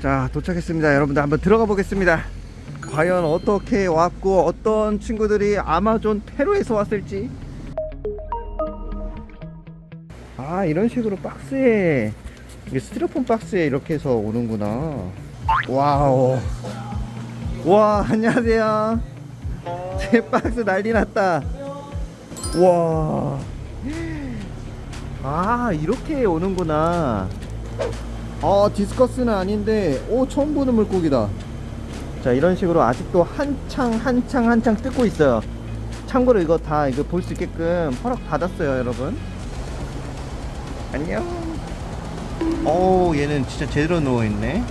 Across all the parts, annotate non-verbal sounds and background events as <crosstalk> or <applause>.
자 도착했습니다. 여러분들 한번 들어가 보겠습니다. 과연 어떻게 왔고 어떤 친구들이 아마존 페루에서 왔을지. 아 이런 식으로 박스에 스티로폼 박스에 이렇게 해서 오는구나. 와우. 와 안녕하세요 제 박스 난리 났다. 와. 아 이렇게 오는구나. 어 디스커스는 아닌데 오 처음 보는 물고기다. 자 이런 식으로 아직도 한창 한창 한창 뜯고 있어요. 참고로 이거 다 이거 볼 수 있게끔 허락 받았어요 여러분. 안녕. 오 얘는 진짜 제대로 누워있네.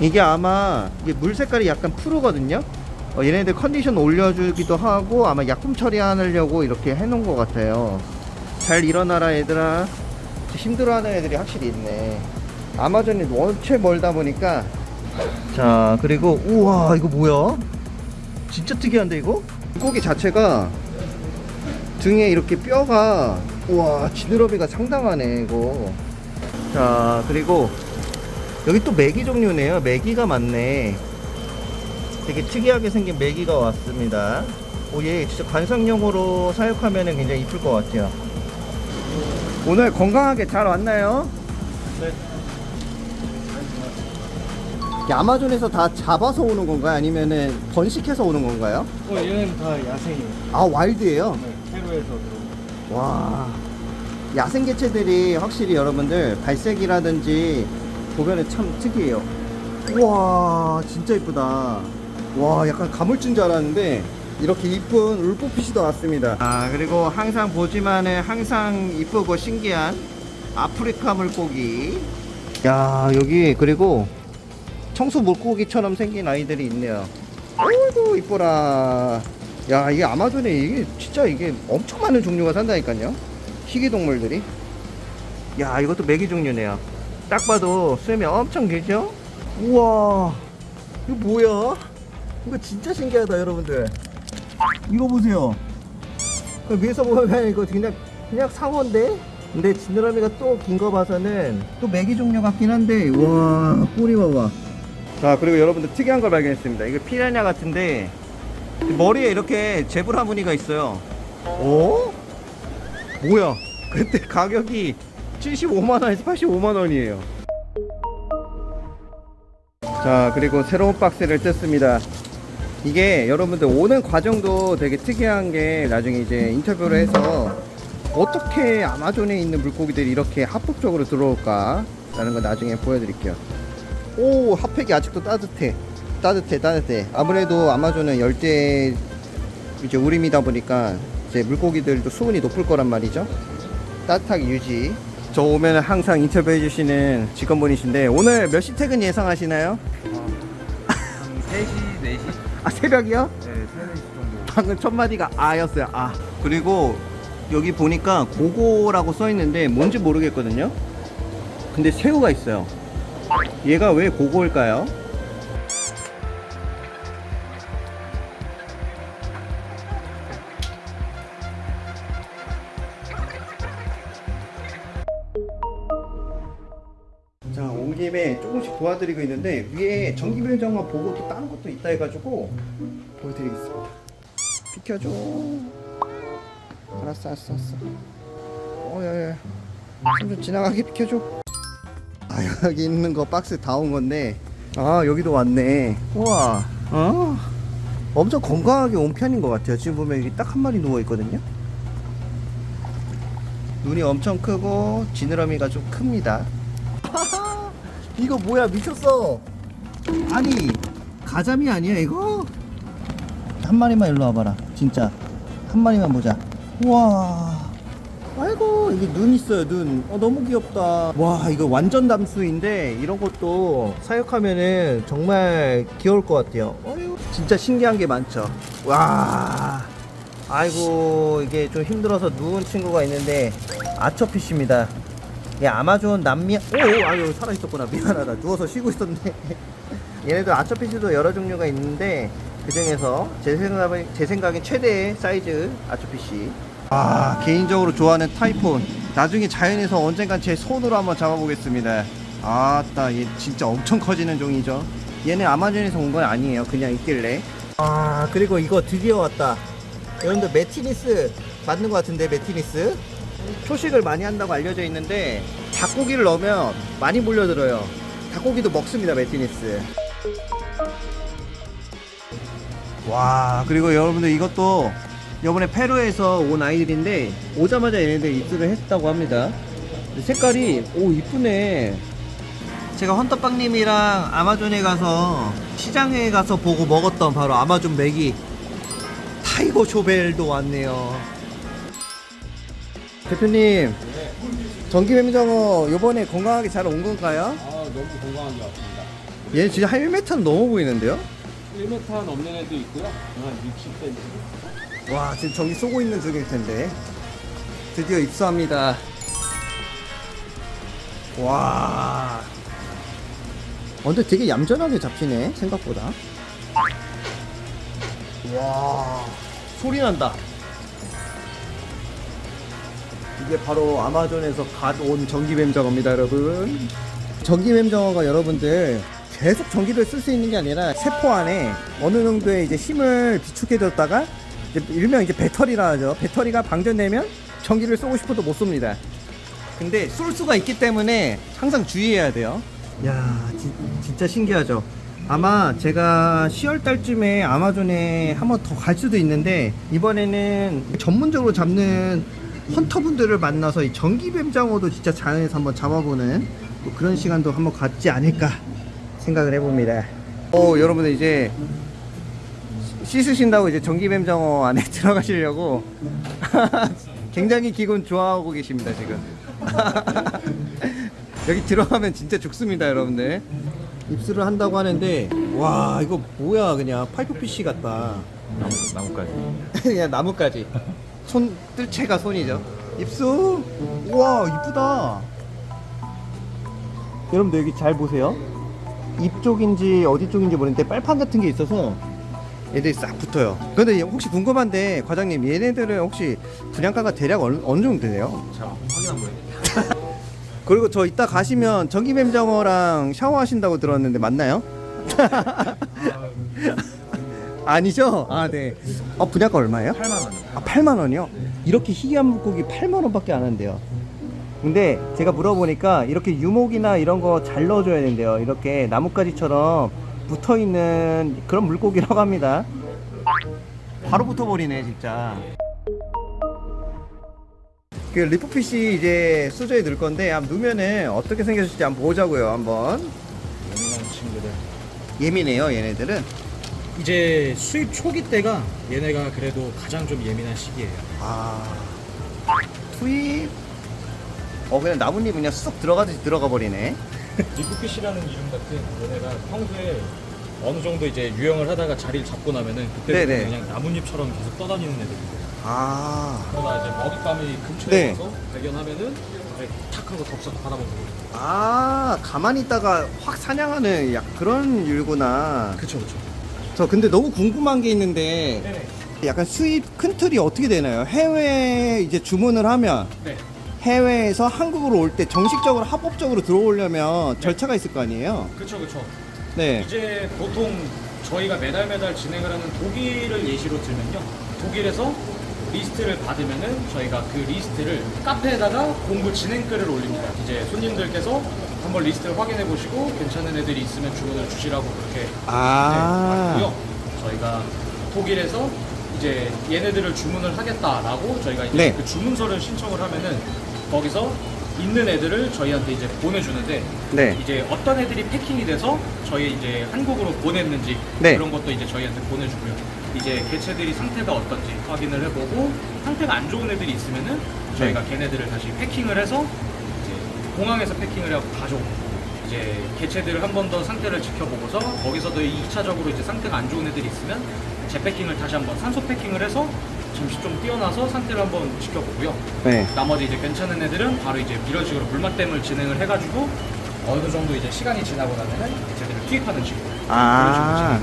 이게 아마 이게 물 색깔이 약간 푸르거든요 어, 얘네들 컨디션 올려주기도 하고 아마 약품 처리하려고 이렇게 해놓은 것 같아요. 잘 일어나라 얘들아. 힘들어하는 애들이 확실히 있네. 아마존이 원체 멀다 보니까. 자 그리고 우와 이거 뭐야? 진짜 특이한데 이거? 물고기 자체가 등에 이렇게 뼈가 우와 지느러미가 상당하네 이거. 자 그리고 여기 또 메기 종류네요. 메기가 많네 되게 특이하게 생긴 메기가 왔습니다 오얘 진짜 관상용으로 사육하면 굉장히 이쁠 것 같아요 오늘 건강하게 잘 왔나요? 네. 아마존에서 다 잡아서 오는 건가요? 아니면은 번식해서 오는 건가요? 어, 얘는 다 야생이에요. 아 와일드예요? 네, 페루에서 들어온. 와 야생 개체들이 확실히 여러분들 발색이라든지 보면은 참 특이해요 우와 진짜 이쁘다 와 약간 가물친 줄 알았는데 이렇게 이쁜 울포핏이 나왔습니다. 아 그리고 항상 보지만은 항상 이쁘고 신기한 아프리카 물고기. 야 여기 그리고 청소 물고기처럼 생긴 아이들이 있네요. 어이구 이뻐라. 야 이게 아마존에 이게 진짜 이게 엄청 많은 종류가 산다니까요. 희귀동물들이. 야 이것도 메기 종류네요. 딱 봐도 수염이 엄청 길죠? 우와 이거 뭐야 이거 진짜 신기하다 여러분들. 이거 보세요. 그 위에서 보면 이거 그냥 그냥 상어인데? 근데 지느러미가 또 긴 거 봐서는 또 메기 종류 같긴 한데 와 꼬리 봐봐. 자 그리고 여러분들 특이한 걸 발견했습니다. 이거 피라냐 같은데 머리에 이렇게 제브라 무늬가 있어요. 오? 뭐야? <laughs> 근데 가격이 75만원에서 85만원이에요. 자 그리고 새로운 박스를 뜯습니다 이게 여러분들 오는 과정도 되게 특이한 게 나중에 이제 인터뷰를 해서 어떻게 아마존에 있는 물고기들이 이렇게 합법적으로 들어올까 라는 거 나중에 보여드릴게요 오 핫팩이 아직도 따뜻해 따뜻해 따뜻해 아무래도 아마존은 열대 이제 우림이다 보니까 이제 물고기들도 수온이 높을 거란 말이죠 따뜻하게 유지 저 오면 항상 인터뷰해 주시는 직원분이신데 오늘 몇 시 퇴근 예상하시나요? 한 3시, 4시? 아 새벽이요? 네, 3, 4시 정도. 방금 첫 마디가 아였어요 아 그리고 여기 보니까 고고라고 써 있는데 뭔지 모르겠거든요 근데 새우가 있어요 얘가 왜 고고일까요? 도와드리고 있는데 위에 전기배정만 보고 또 다른 것도 있다 해가지고 보여드리겠습니다. 비켜줘. 알았어, 알았어, 알았어. 어, 야, 야. 좀 지나가게 비켜줘. 아, 여기 있는 거 박스 다 온 건데. 아, 여기도 왔네. 우와. 어? 엄청 건강하게 온 편인 것 같아요. 지금 보면 여기 딱 한 마리 누워 있거든요. 눈이 엄청 크고 지느러미가 좀 큽니다. 이거 뭐야 미쳤어. 아니 가자미 아니야 이거? 한 마리만 일로 와봐라 진짜. 한 마리만 보자. 우와. 아이고 이게 눈 있어요 눈. 어, 너무 귀엽다. 와 이거 완전 담수인데 이런 것도 사육하면은 정말 귀여울 것 같아요. 어휴, 진짜 신기한 게 많죠. 와. 아이고 이게 좀 힘들어서 누운 친구가 있는데 아처피쉬입니다 예, 아마존 남미 오, 오 아유 살아있었구나 미안하다 누워서 쉬고 있었네 <laughs> 얘네들 아처피쉬도 여러 종류가 있는데 그 중에서 제 생각에, 제 생각엔 최대의 사이즈 아초피시. 아, 개인적으로 좋아하는 타이폰. 나중에 자연에서 언젠간 제 손으로 한번 잡아보겠습니다. 아따, 얘 진짜 엄청 커지는 종이죠. 얘는 아마존에서 온 건 아니에요. 그냥 있길래. 아, 그리고 이거 드디어 왔다. 여러분들 매티니스 맞는 것 같은데 매티니스 초식을 많이 한다고 알려져 있는데 닭고기를 넣으면 많이 몰려들어요. 닭고기도 먹습니다 매티니스. 와 그리고 여러분들 이것도 이번에 페루에서 온 아이들인데 오자마자 얘네들 입수를 했다고 합니다. 색깔이 오 이쁘네. 제가 헌터빵님이랑 아마존에 가서 시장에 가서 보고 먹었던 바로 아마존 맥이 tiger shovel도 왔네요. 대표님, 전기뱀장어 요번에 건강하게 잘 온 건가요? 아 너무 건강한 것 같습니다. 얘 진짜 한 1m는 넘어 보이는데요? 1m 넘는 애도 있고요. 한 60cm. 와, 지금 전기 쏘고 있는 중일 텐데. 드디어 입수합니다. 와. 어, 근데 되게 얌전하게 잡히네, 생각보다. 와, 소리 난다. 이게 바로 아마존에서 갓 온 전기뱀 장어입니다, 여러분. 전기뱀 장어가 여러분들 계속 전기를 쓸 수 있는 게 아니라 세포 안에 어느 정도의 이제 힘을 비축해뒀다가 이제 일명 이제 배터리라 하죠. 배터리가 방전되면 전기를 쏘고 싶어도 못 쏩니다. 근데 쏠 수가 있기 때문에 항상 주의해야 돼요. 야, 진, 진짜 신기하죠. 아마 제가 10월 달쯤에 아마존에 한번 더 갈 수도 있는데 이번에는 전문적으로 잡는 헌터분들을 만나서 이 전기뱀장어도 진짜 자연에서 한번 잡아보는 뭐 그런 시간도 한번 갖지 않을까 생각을 해봅니다. 오, 여러분들 이제 씻으신다고 이제 전기뱀장어 안에 <laughs> 들어가시려고 <laughs> 굉장히 기분 좋아하고 계십니다 지금 <laughs> 여기 들어가면 진짜 죽습니다 여러분들 입수를 한다고 하는데 와 이거 뭐야 그냥 파이프 PC 같다 나무, 나무까지. 그냥 나무까지 손 뜰채가 손이죠 입수 우와 이쁘다 여러분들 여기 잘 보세요 입 쪽인지 어디 쪽인지 모르는데 빨판 같은 게 있어서 얘들이 싹 붙어요 근데 혹시 궁금한데 과장님 얘네들은 혹시 분양가가 대략 어느, 어느 정도 되세요? 자, 확인 한번 해. <laughs> 그리고 저 이따 가시면 전기뱀장어랑 샤워하신다고 들었는데 맞나요? 아니죠? 아, 네. 어, 분양가 얼마예요? 8만 원. 아, 8만 원이요? 이렇게 희귀한 물고기 8만 원밖에 안 한대요. 근데 제가 물어보니까 이렇게 유목이나 이런 거 잘 넣어줘야 된대요. 이렇게 나뭇가지처럼 붙어 있는 그런 물고기라고 합니다. 바로 붙어버리네, 진짜. 그 leaf fish 이제 수조에 넣을 건데 한번 넣으면은 어떻게 생겼을지 한번 보자고요. 한번 예민한 친구들. 예민해요, 얘네들은. 이제 수입 초기 때가 얘네가 그래도 가장 좀 예민한 시기예요. 아 투입 어 그냥 나뭇잎 그냥 쑥 들어가듯이 들어가 버리네 <laughs> leaf fish라는 이름 같은 얘네가 평소에 어느 정도 이제 유형을 하다가 자리를 잡고 나면은 그때 네네. 그냥 나뭇잎처럼 계속 떠다니는 애들이에요. 아, 그러다 이제 먹잇감이 근처에 네. 와서 발견하면은 이제 탁 하고 덥석 받아먹는 거예요. 아 가만히 있다가 확 사냥하는 약 그런 율구나 그쵸 그쵸. 저 근데 너무 궁금한 게 있는데 네네. 약간 수입 큰 틀이 어떻게 되나요? 해외에 이제 주문을 하면 네. 해외에서 한국으로 올 때 정식적으로 합법적으로 들어오려면 절차가 있을 거 아니에요? 그쵸 그쵸. 네. 이제 보통 저희가 매달 매달 진행을 하는 독일을 예시로 들면요. 독일에서 리스트를 받으면은 저희가 그 리스트를 카페에다가 공구 진행글을 올립니다. 이제 손님들께서 한번 리스트를 확인해 보시고 괜찮은 애들이 있으면 주문을 주시라고 그렇게 아. 네, 받고요. 저희가 독일에서 이제 얘네들을 주문을 하겠다라고 저희가 이제 네. 그 주문서를 신청을 하면은 거기서 있는 애들을 저희한테 이제 보내주는데 네. 이제 어떤 애들이 패킹이 돼서 저희 이제 한국으로 보냈는지 네. 그런 것도 이제 저희한테 보내주고요. 이제 개체들이 상태가 어떤지 확인을 해보고 상태가 안 좋은 애들이 있으면은 저희가 네. 걔네들을 다시 패킹을 해서 공항에서 패킹을 하고 가져오고 이제 개체들을 한 번 더 상태를 지켜보고서 거기서도 2차적으로 이제 상태가 안 좋은 애들이 있으면 재패킹을 다시 한번 산소 패킹을 해서 잠시 좀 띄어놔서 상태를 한번 지켜보고요. 네. 나머지 이제 괜찮은 애들은 바로 이제 이런 식으로 물맛댐을 진행을 해가지고 어느 정도 이제 시간이 지나고 나면은 개체들을 투입하는 식으로 아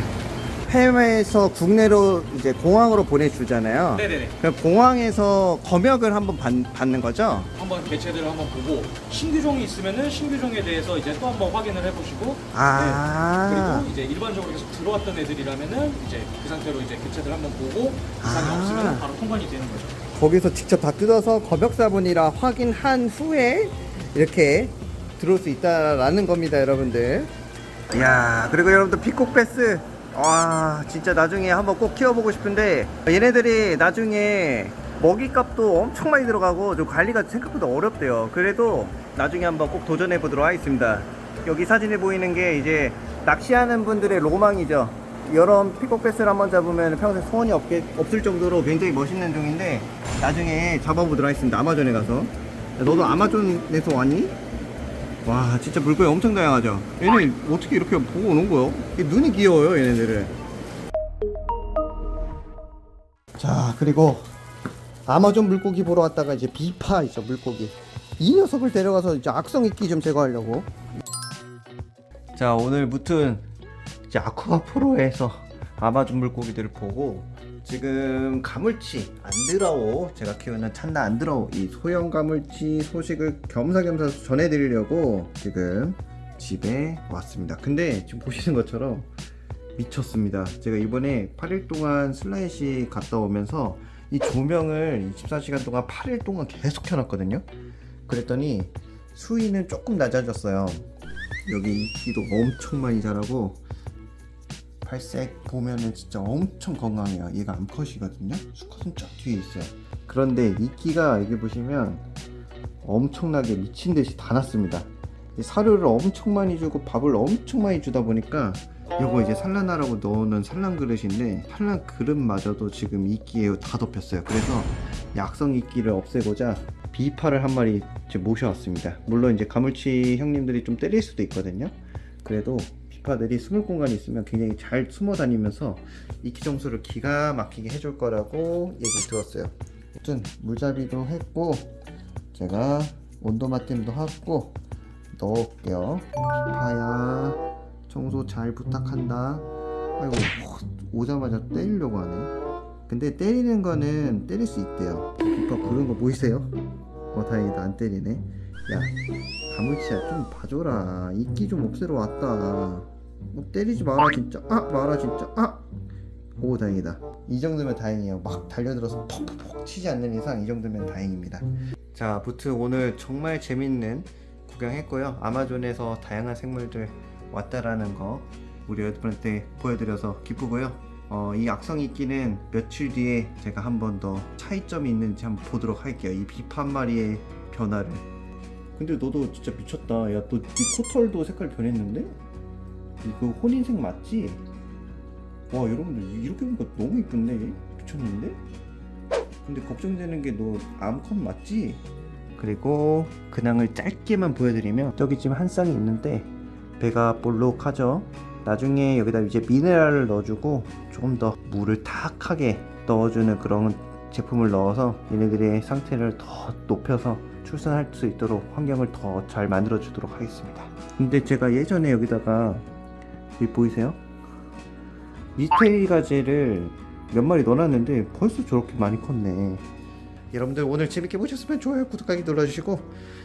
해외에서 국내로 이제 공항으로 보내주잖아요. 네네네. 그럼 공항에서 검역을 한번 받, 받는 거죠? 한번 개체들을 한번 보고 신규종이 있으면은 신규종에 대해서 이제 또 한번 확인을 해보시고 아. 네. 그리고 이제 일반적으로 계속 들어왔던 애들이라면은 이제 그 상태로 이제 개체들 한번 보고 이상이 아. 없으면 바로 통관이 되는 거죠. 거기서 직접 다 뜯어서 검역사본이라 확인한 후에 이렇게 들어올 수 있다라는 겁니다, 여러분들. 이야, 그리고 여러분들 피콕베스. 와, 진짜 나중에 한번 꼭 키워보고 싶은데 얘네들이 나중에 먹이값도 엄청 많이 들어가고 좀 관리가 생각보다 어렵대요. 그래도 나중에 한번 꼭 도전해 보도록 하겠습니다. 여기 사진에 보이는 게 이제 낚시하는 분들의 로망이죠. 이런 피콕베스를 한번 잡으면 평생 소원이 없게, 없을 정도로 굉장히 멋있는 종인데 나중에 잡아보도록 하겠습니다. 아마존에 가서. 야, 너도 아마존에서 왔니? 와 진짜 물고기 엄청 다양하죠. 얘네 어떻게 이렇게 보고 오는 거요? 눈이 귀여워요 얘네들은. 자 그리고 아마존 물고기 보러 왔다가 이제 비파 있죠 물고기 이 녀석을 데려가서 이제 악성 이끼 좀 제거하려고 자 오늘 무튼 이제 아쿠아프로에서 아마존 물고기들을 보고 지금 가물치 안드라오 제가 키우는 찬나 안드라오 이 소형 가물치 소식을 겸사겸사 전해드리려고 지금 집에 왔습니다 근데 지금 보시는 것처럼 미쳤습니다. 제가 이번에 8일 동안 슬라이시 갔다 오면서 이 조명을 24시간 동안 8일 동안 계속 켜놨거든요. 그랬더니 수위는 조금 낮아졌어요. 여기 이끼도 엄청 많이 자라고 발색 보면은 진짜 엄청 건강해요. 얘가 암컷이거든요. 수컷은 쫙 뒤에 있어요. 그런데 이끼가 여기 보시면 엄청나게 미친 듯이 다 났습니다. 이 사료를 엄청 많이 주고 밥을 엄청 많이 주다 보니까 요거 이제 산란하라고 넣어놓은 산란 그릇인데 산란 그릇마저도 지금 이끼에 다 덮였어요 그래서 약성 이끼를 없애고자 비파를 한 마리 모셔왔습니다 물론 이제 가물치 형님들이 좀 때릴 수도 있거든요 그래도 비파들이 숨을 공간이 있으면 굉장히 잘 숨어 다니면서 이끼 점수를 기가 막히게 해줄 거라고 얘기 들었어요 아무튼 물잡이도 했고 제가 온도 맞댐도 하고 넣을게요 비파야 청소 잘 부탁한다. 아이고 오자마자 때리려고 하네. 근데 때리는 거는 때릴 수 있대요. 오빠 부른 거 보이세요? 어 다행이다 안 때리네. 야 가물치야 좀 봐줘라. 이끼 좀 없애러 왔다. 뭐 때리지 마라 진짜. 아 마라 진짜. 아. 오 다행이다. 이 정도면 다행이에요. 막 달려들어서 퍽퍽퍽 치지 않는 이상 이 정도면 다행입니다. 자, 부트 오늘 정말 재밌는 구경했고요. 아마존에서 다양한 생물들 왔다라는 거 우리 여러분한테 보여드려서 기쁘고요. 어, 이 악성 이끼는 며칠 뒤에 제가 한 번 더 차이점이 있는지 한번 보도록 할게요. 이한 마리의 변화를. 근데 너도 진짜 미쳤다. 야, 너 이 코털도 색깔 변했는데? 이거 혼인색 맞지? 와, 여러분들 이렇게 보니까 너무 이쁜데? 미쳤는데? 근데 걱정되는 게 너 암컷 맞지? 그리고 근황을 짧게만 보여드리면 저기 지금 한 쌍이 있는데 배가 볼록하죠 나중에 여기다 이제 미네랄을 넣어주고 조금 더 물을 탁하게 넣어주는 그런 제품을 넣어서 얘네들의 상태를 더 높여서 출산할 수 있도록 환경을 더 잘 만들어 주도록 하겠습니다 근데 제가 예전에 여기다가 여기 보이세요? 미스테리 가재를 몇 마리 넣어놨는데 벌써 저렇게 많이 컸네. 여러분들 오늘 재밌게 보셨으면 좋아요 구독하기 눌러주시고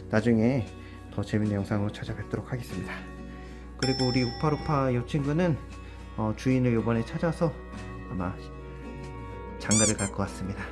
나중에 더 재밌는 영상으로 찾아뵙도록 하겠습니다. 그리고 우리 우파루파 이 친구는 어, 주인을 이번에 찾아서 아마 장가를 갈 것 같습니다